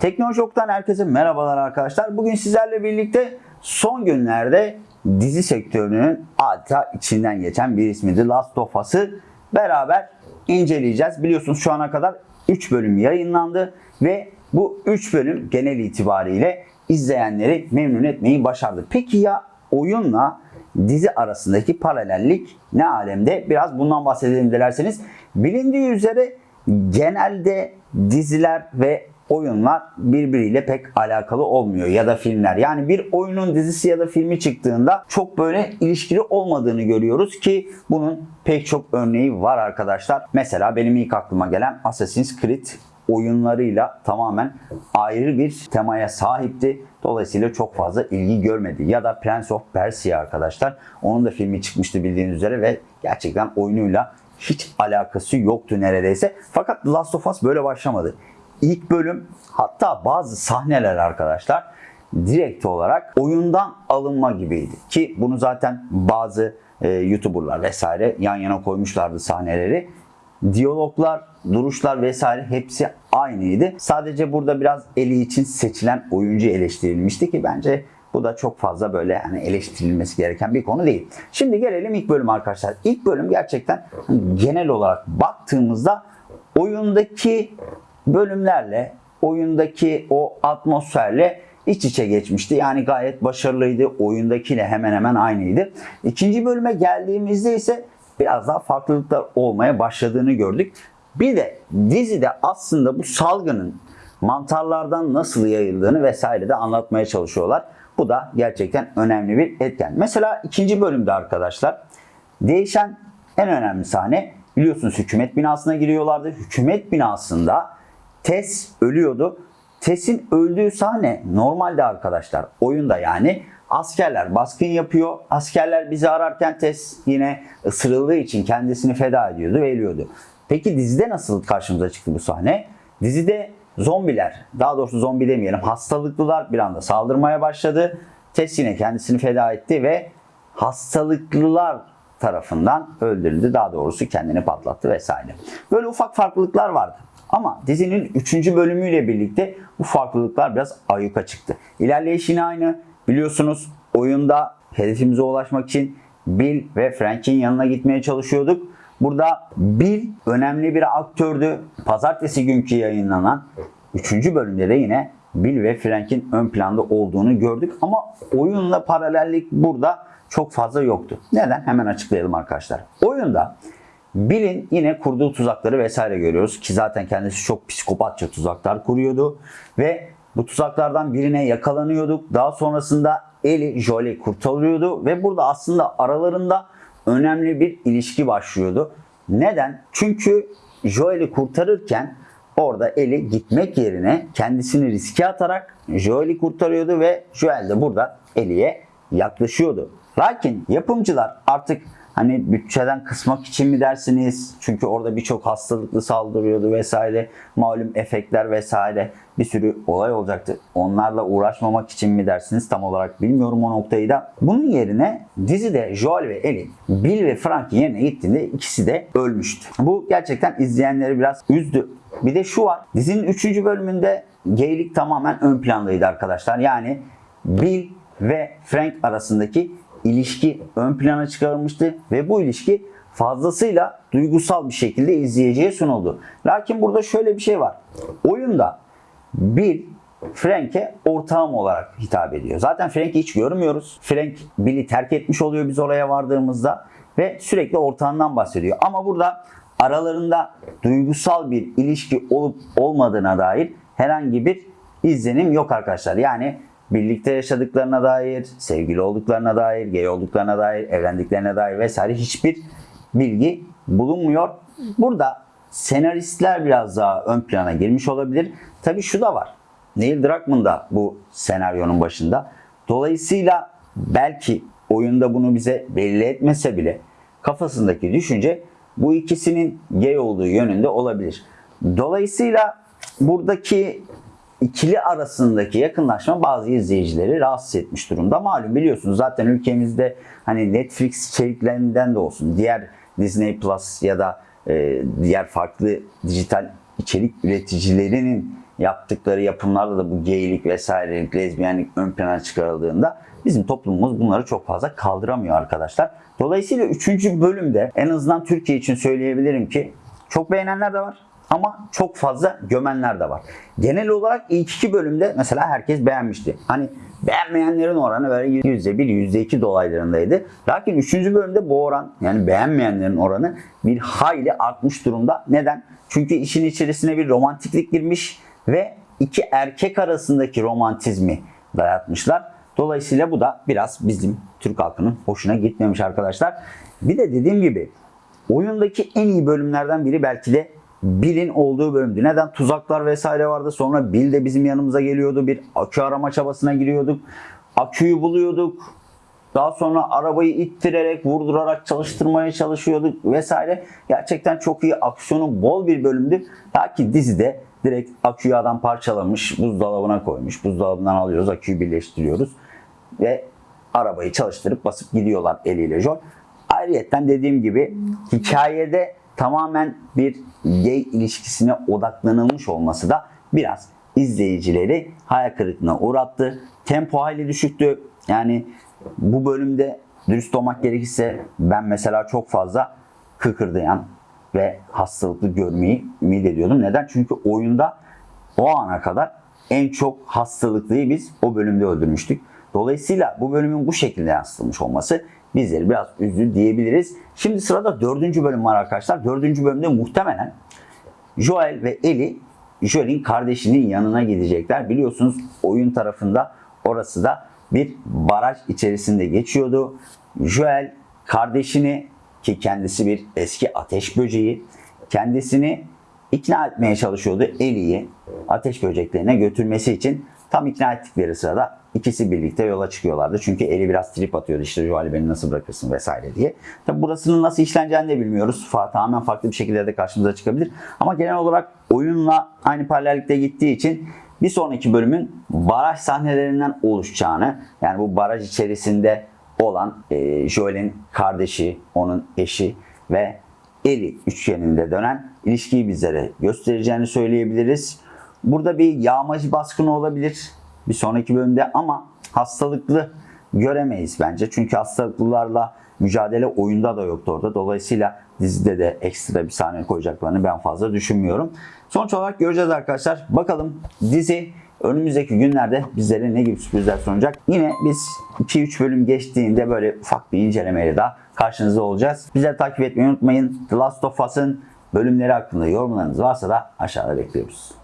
Teknoloji Ok'tan herkese merhabalar arkadaşlar. Bugün sizlerle birlikte son günlerde dizi sektörünün adeta içinden geçen bir ismi The Last of Us'ı beraber inceleyeceğiz. Biliyorsunuz şu ana kadar 3 bölüm yayınlandı ve bu 3 bölüm genel itibariyle izleyenleri memnun etmeyi başardı. Peki ya oyunla dizi arasındaki paralellik ne alemde? Biraz bundan bahsedelim dilerseniz. Bilindiği üzere genelde diziler ve oyunlar birbiriyle pek alakalı olmuyor ya da filmler. Yani bir oyunun dizisi ya da filmi çıktığında çok böyle ilişkili olmadığını görüyoruz ki bunun pek çok örneği var arkadaşlar. Mesela benim ilk aklıma gelen Assassin's Creed oyunlarıyla tamamen ayrı bir temaya sahipti. Dolayısıyla çok fazla ilgi görmedi. Ya da Prince of Persia arkadaşlar. Onun da filmi çıkmıştı bildiğiniz üzere ve gerçekten oyunuyla hiç alakası yoktu neredeyse. Fakat The Last of Us böyle başlamadı. İlk bölüm hatta bazı sahneler arkadaşlar direkt olarak oyundan alınma gibiydi. Ki bunu zaten bazı e, YouTuber'lar vesaire yan yana koymuşlardı sahneleri. Diyaloglar, duruşlar vesaire hepsi aynıydı. Sadece burada biraz Eli için seçilen oyuncu eleştirilmişti ki bence bu da çok fazla böyle yani eleştirilmesi gereken bir konu değil. Şimdi gelelim ilk bölüm arkadaşlar. İlk bölüm gerçekten genel olarak baktığımızda oyundaki bölümlerle, oyundaki o atmosferle iç içe geçmişti. Yani gayet başarılıydı. Oyundakiyle hemen hemen aynıydı. İkinci bölüme geldiğimizde ise biraz daha farklılıklar olmaya başladığını gördük. Bir de dizide aslında bu salgının mantarlardan nasıl yayıldığını vesaire de anlatmaya çalışıyorlar. Bu da gerçekten önemli bir etken. Mesela ikinci bölümde arkadaşlar değişen en önemli sahne biliyorsunuz hükümet binasına giriyorlardı. Hükümet binasında Tess ölüyordu. Tess'in öldüğü sahne normalde arkadaşlar oyunda yani askerler baskın yapıyor. Askerler bizi ararken Tess yine ısırıldığı için kendisini feda ediyordu ve ölüyordu. Peki dizide nasıl karşımıza çıktı bu sahne? Dizide zombiler, daha doğrusu zombi demeyelim, hastalıklılar bir anda saldırmaya başladı. Tess yine kendisini feda etti ve hastalıklılar tarafından öldürüldü. Daha doğrusu kendini patlattı vesaire. Böyle ufak farklılıklar vardı. Ama dizinin 3. bölümüyle birlikte bu farklılıklar biraz ayyuka çıktı. İlerleyiş yine aynı. Biliyorsunuz oyunda hedefimize ulaşmak için Bill ve Frank'in yanına gitmeye çalışıyorduk. Burada Bill önemli bir aktördü. Pazartesi günkü yayınlanan 3. bölümde de yine Bill ve Frank'in ön planda olduğunu gördük. Ama oyunla paralellik burada çok fazla yoktu. Neden? Hemen açıklayalım arkadaşlar. Oyunda Bill'in yine kurduğu tuzakları vesaire görüyoruz ki zaten kendisi çok psikopatça tuzaklar kuruyordu ve bu tuzaklardan birine yakalanıyorduk. Daha sonrasında Eli Joel'i kurtarıyordu ve burada aslında aralarında önemli bir ilişki başlıyordu. Neden? Çünkü Joel'i kurtarırken orada Eli gitmek yerine kendisini riske atarak Joel'i kurtarıyordu ve Joel de burada Eli'ye yaklaşıyordu. Lakin yapımcılar artık hani bütçeden kısmak için mi dersiniz? Çünkü orada birçok hastalıklı saldırıyordu vesaire. Malum efektler vesaire bir sürü olay olacaktı. Onlarla uğraşmamak için mi dersiniz? Tam olarak bilmiyorum o noktayı da. Bunun yerine dizide Joel ve Ellie, Bill ve Frank yerine gittiğinde ikisi de ölmüştü. Bu gerçekten izleyenleri biraz üzdü. Bir de şu var. Dizinin 3. bölümünde geylik tamamen ön plandaydı arkadaşlar. Yani Bill ve Frank arasındaki ilişki ön plana çıkarılmıştı ve bu ilişki fazlasıyla duygusal bir şekilde izleyiciye sunuldu. Lakin burada şöyle bir şey var. Oyunda Bill Frank'e ortağım olarak hitap ediyor. Zaten Frank'i hiç görmüyoruz. Frank Bill'i terk etmiş oluyor biz oraya vardığımızda ve sürekli ortağından bahsediyor. Ama burada aralarında duygusal bir ilişki olup olmadığına dair herhangi bir izlenim yok arkadaşlar. Yani birlikte yaşadıklarına dair, sevgili olduklarına dair, gay olduklarına dair, evlendiklerine dair vesaire hiçbir bilgi bulunmuyor. Burada senaristler biraz daha ön plana girmiş olabilir. Tabii şu da var. Neil Druckmann da bu senaryonun başında. Dolayısıyla belki oyunda bunu bize belli etmese bile kafasındaki düşünce bu ikisinin gay olduğu yönünde olabilir. Dolayısıyla buradaki ikili arasındaki yakınlaşma bazı izleyicileri rahatsız etmiş durumda. Malum biliyorsunuz zaten ülkemizde hani Netflix içeriklerinden de olsun, diğer Disney Plus ya da e, diğer farklı dijital içerik üreticilerinin yaptıkları yapımlarda da bu geylik vesairelik, lezbiyenlik ön plana çıkarıldığında bizim toplumumuz bunları çok fazla kaldıramıyor arkadaşlar. Dolayısıyla 3. bölümde en azından Türkiye için söyleyebilirim ki çok beğenenler de var ama çok fazla gömenler de var. Genel olarak ilk iki bölümde mesela herkes beğenmişti. Hani beğenmeyenlerin oranı böyle %1, %2 dolaylarındaydı. Lakin 3. bölümde bu oran yani beğenmeyenlerin oranı bir hayli artmış durumda. Neden? Çünkü işin içerisine bir romantiklik girmiş ve iki erkek arasındaki romantizmi dayatmışlar. Dolayısıyla bu da biraz bizim Türk halkının hoşuna gitmemiş arkadaşlar. Bir de dediğim gibi oyundaki en iyi bölümlerden biri belki de Bill'in olduğu bölümdü. Neden? Tuzaklar vesaire vardı. Sonra Bill de bizim yanımıza geliyordu. Bir akü arama çabasına giriyorduk. Aküyü buluyorduk. Daha sonra arabayı ittirerek, vurdurarak çalıştırmaya çalışıyorduk vesaire. Gerçekten çok iyi aksiyonu bol bir bölümdü. Lakin dizide direkt aküyü adam parçalamış, buzdolabına koymuş. Buzdolabından alıyoruz, aküyü birleştiriyoruz. Ve arabayı çalıştırıp basıp gidiyorlar eliyle Joel. Ayrıyeten dediğim gibi hikayede tamamen bir gay ilişkisine odaklanılmış olması da biraz izleyicileri hayal kırıklığına uğrattı. Tempo hayli düşüktü. Yani bu bölümde dürüst olmak gerekirse ben mesela çok fazla kıkırdayan ve hastalıklı görmeyi ümit ediyordum. Neden? Çünkü oyunda o ana kadar en çok hastalıklıyı biz o bölümde öldürmüştük. Dolayısıyla bu bölümün bu şekilde yansıtılmış olması bizleri biraz üzdü diyebiliriz. Şimdi sırada dördüncü bölüm var arkadaşlar. Dördüncü bölümde muhtemelen Joel ve Ellie Joel'in kardeşinin yanına gidecekler. Biliyorsunuz oyun tarafında orası da bir baraj içerisinde geçiyordu. Joel kardeşini ki kendisi bir eski ateş böceği kendisini ikna etmeye çalışıyordu Ellie'yi ateş böceklerine götürmesi için. Tam ikna ettikleri sırada ikisi birlikte yola çıkıyorlardı. Çünkü Ellie biraz trip atıyordu işte Joel'i beni nasıl bırakırsın vesaire diye. Tabi burasının nasıl işleneceğini de bilmiyoruz. Tamamen farklı bir şekilde de karşımıza çıkabilir. Ama genel olarak oyunla aynı paralellikte gittiği için bir sonraki bölümün baraj sahnelerinden oluşacağını yani bu baraj içerisinde olan e, Joel'in kardeşi, onun eşi ve Ellie üçgeninde dönen ilişkiyi bizlere göstereceğini söyleyebiliriz. Burada bir yağmacı baskını olabilir bir sonraki bölümde ama hastalıklı göremeyiz bence. Çünkü hastalıklılarla mücadele oyunda da yoktu orada. Dolayısıyla dizide de ekstra bir sahne koyacaklarını ben fazla düşünmüyorum. Sonuç olarak göreceğiz arkadaşlar. Bakalım dizi önümüzdeki günlerde bizlere ne gibi sürprizler sunacak. Yine biz 2-3 bölüm geçtiğinde böyle ufak bir incelemeyle daha karşınızda olacağız. Bizleri takip etmeyi unutmayın. The Last of Us'ın bölümleri hakkında yorumlarınız varsa da aşağıda bekliyoruz.